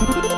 Bye.